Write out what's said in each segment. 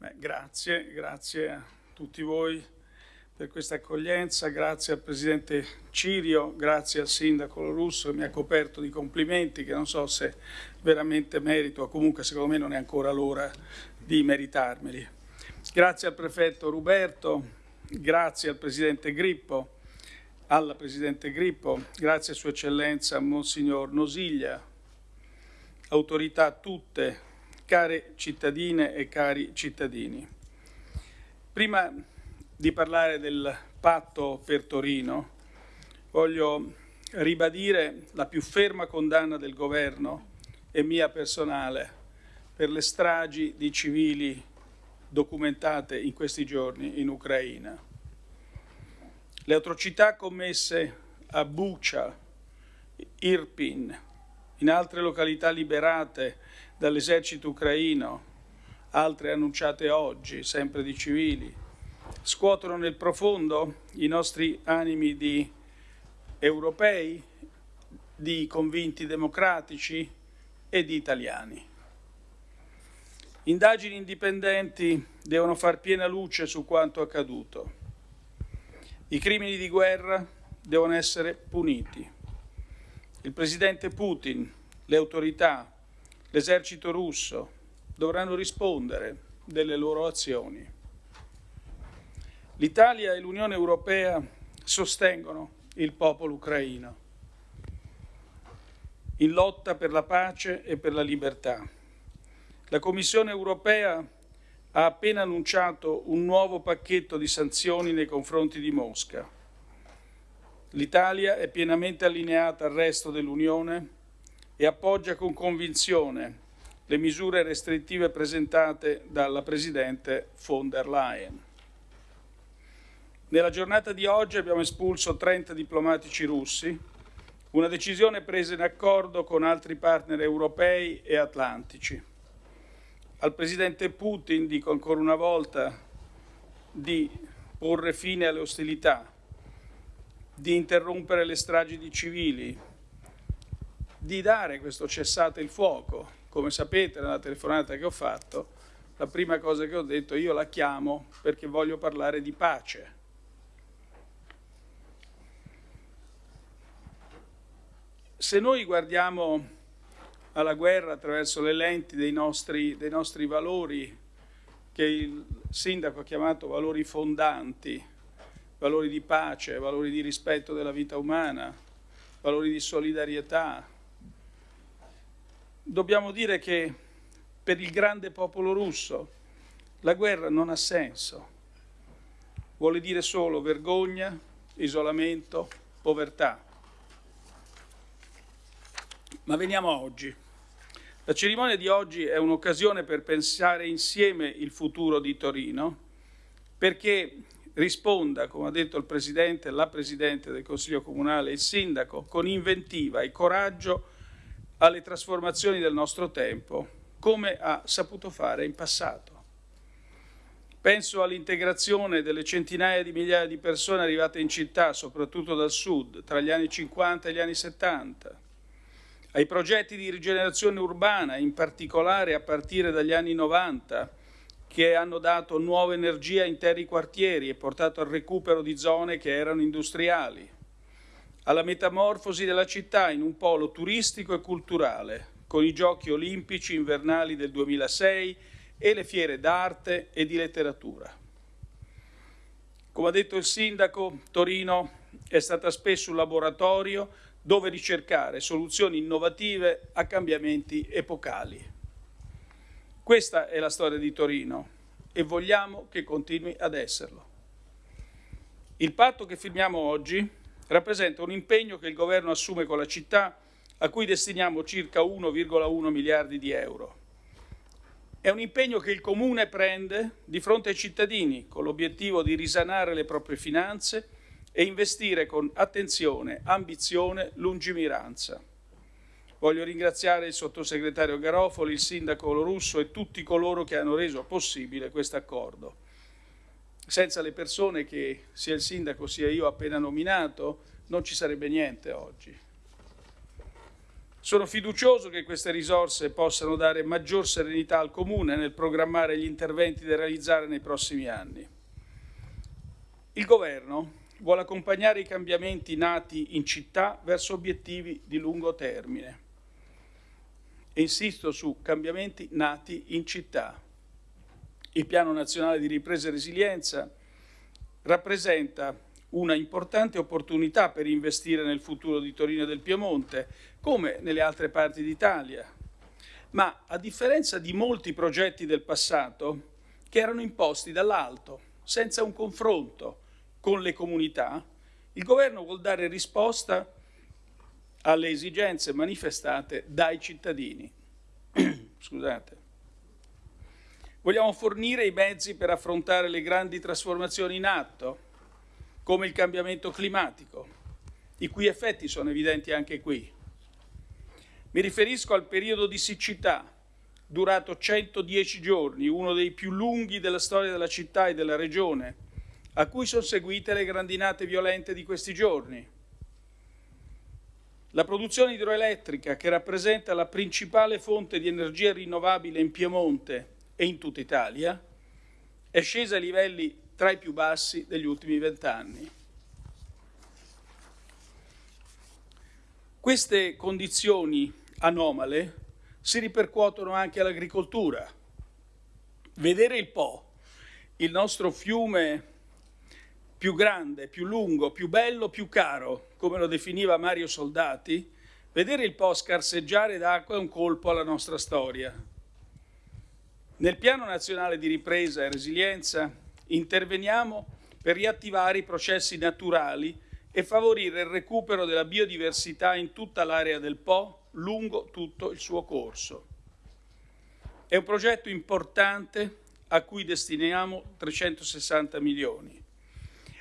Beh, grazie, grazie a tutti voi per questa accoglienza, grazie al Presidente Cirio, grazie al Sindaco Russo che mi ha coperto di complimenti che non so se veramente merito, o comunque secondo me non è ancora l'ora di meritarmeli. Grazie al Prefetto Ruberto, grazie al Presidente Grippo, alla Presidente Grippo, grazie a Sua Eccellenza Monsignor Nosiglia, autorità tutte care cittadine e cari cittadini. Prima di parlare del patto per Torino, voglio ribadire la più ferma condanna del governo e mia personale per le stragi di civili documentate in questi giorni in Ucraina. Le atrocità commesse a Bucha, Irpin, in altre località liberate dall'esercito ucraino, altre annunciate oggi, sempre di civili, scuotono nel profondo i nostri animi di europei, di convinti democratici e di italiani. Indagini indipendenti devono far piena luce su quanto accaduto. I crimini di guerra devono essere puniti. Il presidente Putin, le autorità, l'esercito russo dovranno rispondere delle loro azioni. L'Italia e l'Unione Europea sostengono il popolo ucraino in lotta per la pace e per la libertà. La Commissione europea ha appena annunciato un nuovo pacchetto di sanzioni nei confronti di Mosca. L'Italia è pienamente allineata al resto dell'Unione e appoggia con convinzione le misure restrittive presentate dalla Presidente von der Leyen. Nella giornata di oggi abbiamo espulso 30 diplomatici russi, una decisione presa in accordo con altri partner europei e atlantici. Al Presidente Putin dico ancora una volta di porre fine alle ostilità, di interrompere le stragi di civili, di dare questo cessate il fuoco. Come sapete nella telefonata che ho fatto, la prima cosa che ho detto io la chiamo perché voglio parlare di pace. Se noi guardiamo alla guerra attraverso le lenti dei nostri, dei nostri valori, che il sindaco ha chiamato valori fondanti, valori di pace, valori di rispetto della vita umana, valori di solidarietà, dobbiamo dire che per il grande popolo russo la guerra non ha senso. Vuole dire solo vergogna, isolamento, povertà. Ma veniamo a oggi. La cerimonia di oggi è un'occasione per pensare insieme il futuro di Torino, perché risponda, come ha detto il Presidente, la Presidente del Consiglio Comunale, il Sindaco, con inventiva e coraggio alle trasformazioni del nostro tempo, come ha saputo fare in passato. Penso all'integrazione delle centinaia di migliaia di persone arrivate in città, soprattutto dal sud, tra gli anni 50 e gli anni 70, ai progetti di rigenerazione urbana, in particolare a partire dagli anni 90, che hanno dato nuova energia a interi quartieri e portato al recupero di zone che erano industriali alla metamorfosi della città in un polo turistico e culturale, con i giochi olimpici invernali del 2006 e le fiere d'arte e di letteratura. Come ha detto il sindaco, Torino è stata spesso un laboratorio dove ricercare soluzioni innovative a cambiamenti epocali. Questa è la storia di Torino e vogliamo che continui ad esserlo. Il patto che firmiamo oggi rappresenta un impegno che il Governo assume con la città a cui destiniamo circa 1,1 miliardi di euro. È un impegno che il Comune prende di fronte ai cittadini con l'obiettivo di risanare le proprie finanze e investire con attenzione, ambizione, lungimiranza. Voglio ringraziare il sottosegretario Garofoli, il sindaco Lorusso e tutti coloro che hanno reso possibile questo accordo senza le persone che sia il sindaco sia io appena nominato non ci sarebbe niente oggi. Sono fiducioso che queste risorse possano dare maggior serenità al Comune nel programmare gli interventi da realizzare nei prossimi anni. Il Governo vuole accompagnare i cambiamenti nati in città verso obiettivi di lungo termine. E insisto su cambiamenti nati in città. Il Piano Nazionale di Ripresa e Resilienza rappresenta una importante opportunità per investire nel futuro di Torino e del Piemonte, come nelle altre parti d'Italia. Ma a differenza di molti progetti del passato che erano imposti dall'alto, senza un confronto con le comunità, il governo vuol dare risposta alle esigenze manifestate dai cittadini. Scusate. Vogliamo fornire i mezzi per affrontare le grandi trasformazioni in atto, come il cambiamento climatico, i cui effetti sono evidenti anche qui. Mi riferisco al periodo di siccità, durato 110 giorni, uno dei più lunghi della storia della città e della regione, a cui sono seguite le grandinate violente di questi giorni. La produzione idroelettrica, che rappresenta la principale fonte di energia rinnovabile in Piemonte e in tutta Italia, è scesa a livelli tra i più bassi degli ultimi vent'anni. Queste condizioni anomale si ripercuotono anche all'agricoltura. Vedere il Po, il nostro fiume più grande, più lungo, più bello, più caro, come lo definiva Mario Soldati, vedere il Po scarseggiare d'acqua è un colpo alla nostra storia. Nel Piano Nazionale di Ripresa e Resilienza interveniamo per riattivare i processi naturali e favorire il recupero della biodiversità in tutta l'area del Po lungo tutto il suo corso. È un progetto importante a cui destiniamo 360 milioni.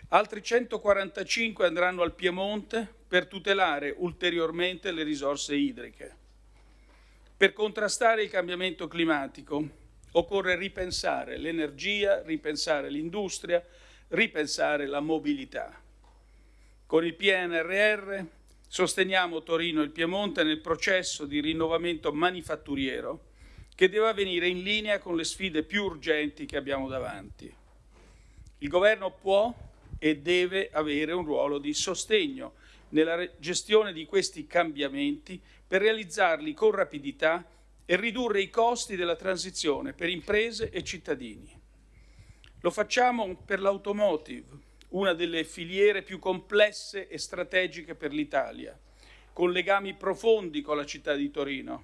Altri 145 andranno al Piemonte per tutelare ulteriormente le risorse idriche. Per contrastare il cambiamento climatico Occorre ripensare l'energia, ripensare l'industria, ripensare la mobilità. Con il PNRR sosteniamo Torino e il Piemonte nel processo di rinnovamento manifatturiero che deve avvenire in linea con le sfide più urgenti che abbiamo davanti. Il Governo può e deve avere un ruolo di sostegno nella gestione di questi cambiamenti per realizzarli con rapidità e ridurre i costi della transizione per imprese e cittadini. Lo facciamo per l'automotive, una delle filiere più complesse e strategiche per l'Italia, con legami profondi con la città di Torino.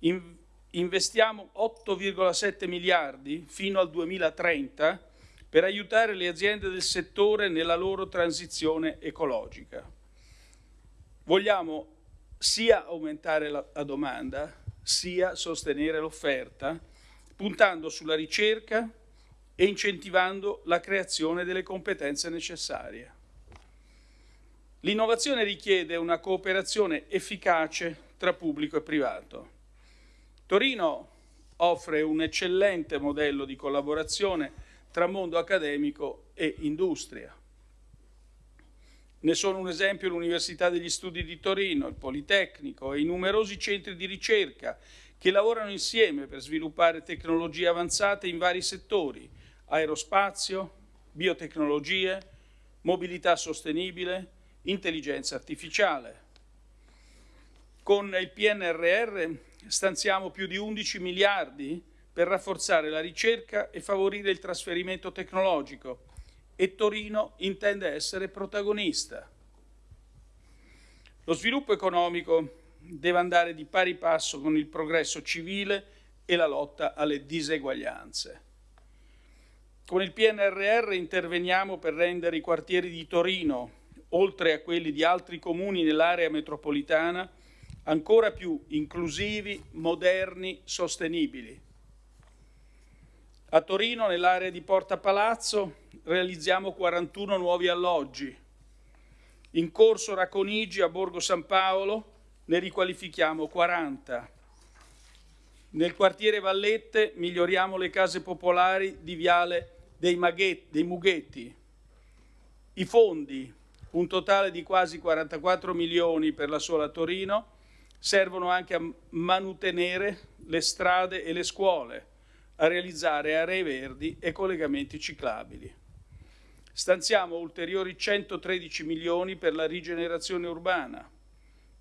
In investiamo 8,7 miliardi fino al 2030 per aiutare le aziende del settore nella loro transizione ecologica. Vogliamo sia aumentare la, la domanda, sia sostenere l'offerta, puntando sulla ricerca e incentivando la creazione delle competenze necessarie. L'innovazione richiede una cooperazione efficace tra pubblico e privato. Torino offre un eccellente modello di collaborazione tra mondo accademico e industria. Ne sono un esempio l'Università degli Studi di Torino, il Politecnico e i numerosi centri di ricerca che lavorano insieme per sviluppare tecnologie avanzate in vari settori, aerospazio, biotecnologie, mobilità sostenibile, intelligenza artificiale. Con il PNRR stanziamo più di 11 miliardi per rafforzare la ricerca e favorire il trasferimento tecnologico, e Torino intende essere protagonista. Lo sviluppo economico deve andare di pari passo con il progresso civile e la lotta alle diseguaglianze. Con il PNRR interveniamo per rendere i quartieri di Torino, oltre a quelli di altri comuni nell'area metropolitana, ancora più inclusivi, moderni, sostenibili. A Torino, nell'area di Porta Palazzo, realizziamo 41 nuovi alloggi. In corso Raconigi a Borgo San Paolo ne riqualifichiamo 40. Nel quartiere Vallette miglioriamo le case popolari di Viale dei, Maghetti, dei Mughetti. I fondi, un totale di quasi 44 milioni per la sola Torino, servono anche a manutenere le strade e le scuole, a realizzare aree verdi e collegamenti ciclabili. Stanziamo ulteriori 113 milioni per la rigenerazione urbana.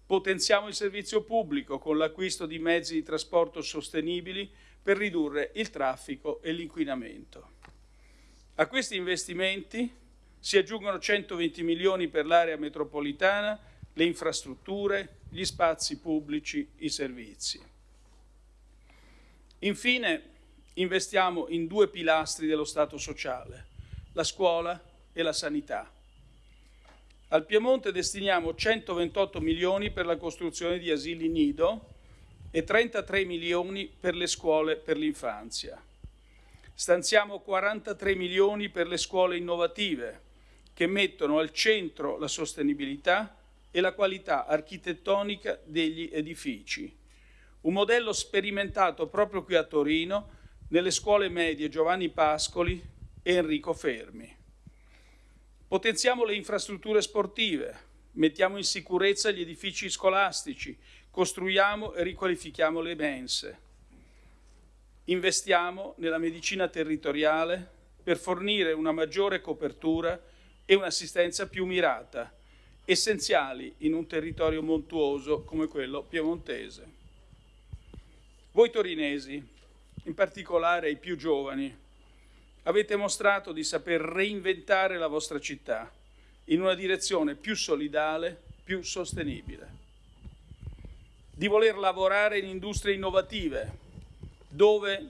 Potenziamo il servizio pubblico con l'acquisto di mezzi di trasporto sostenibili per ridurre il traffico e l'inquinamento. A questi investimenti si aggiungono 120 milioni per l'area metropolitana, le infrastrutture, gli spazi pubblici, i servizi. Infine, investiamo in due pilastri dello Stato sociale, la scuola e la sanità. Al Piemonte destiniamo 128 milioni per la costruzione di asili nido e 33 milioni per le scuole per l'infanzia. Stanziamo 43 milioni per le scuole innovative che mettono al centro la sostenibilità e la qualità architettonica degli edifici. Un modello sperimentato proprio qui a Torino nelle scuole medie Giovanni Pascoli e Enrico Fermi. Potenziamo le infrastrutture sportive, mettiamo in sicurezza gli edifici scolastici, costruiamo e riqualifichiamo le mense. Investiamo nella medicina territoriale per fornire una maggiore copertura e un'assistenza più mirata, essenziali in un territorio montuoso come quello piemontese. Voi torinesi, in particolare i più giovani, avete mostrato di saper reinventare la vostra città in una direzione più solidale, più sostenibile. Di voler lavorare in industrie innovative, dove,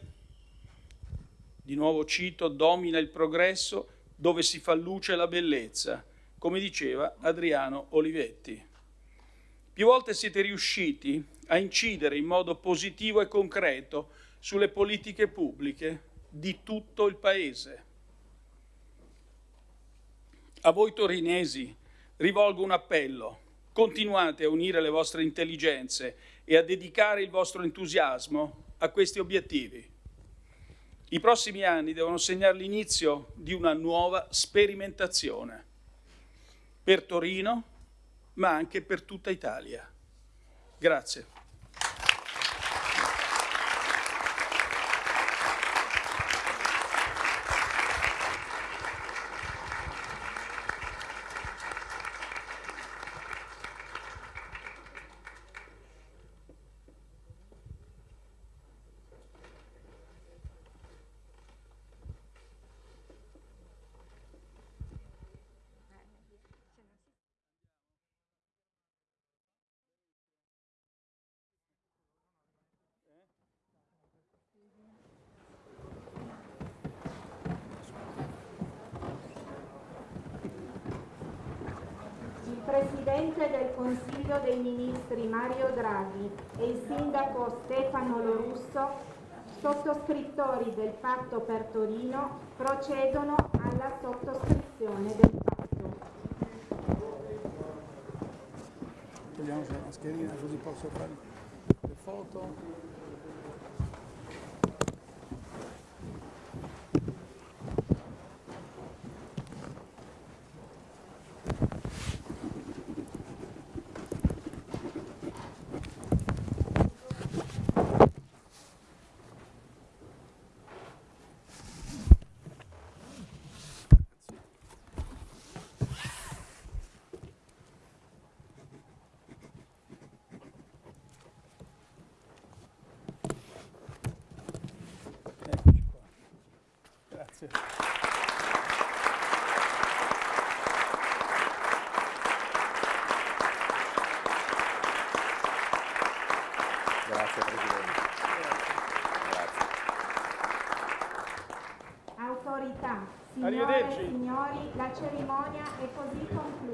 di nuovo cito, domina il progresso, dove si fa luce la bellezza, come diceva Adriano Olivetti. Più volte siete riusciti a incidere in modo positivo e concreto sulle politiche pubbliche di tutto il Paese. A voi torinesi rivolgo un appello. Continuate a unire le vostre intelligenze e a dedicare il vostro entusiasmo a questi obiettivi. I prossimi anni devono segnare l'inizio di una nuova sperimentazione per Torino, ma anche per tutta Italia. Grazie. Presidente del Consiglio dei Ministri Mario Draghi e il Sindaco Stefano Lorusso, sottoscrittori del Patto per Torino, procedono alla sottoscrizione del patto. Togliamo la mascherina così posso fare le foto. Grazie. Grazie Presidente. Grazie. Autorità, signore e signori, la cerimonia è così conclusa.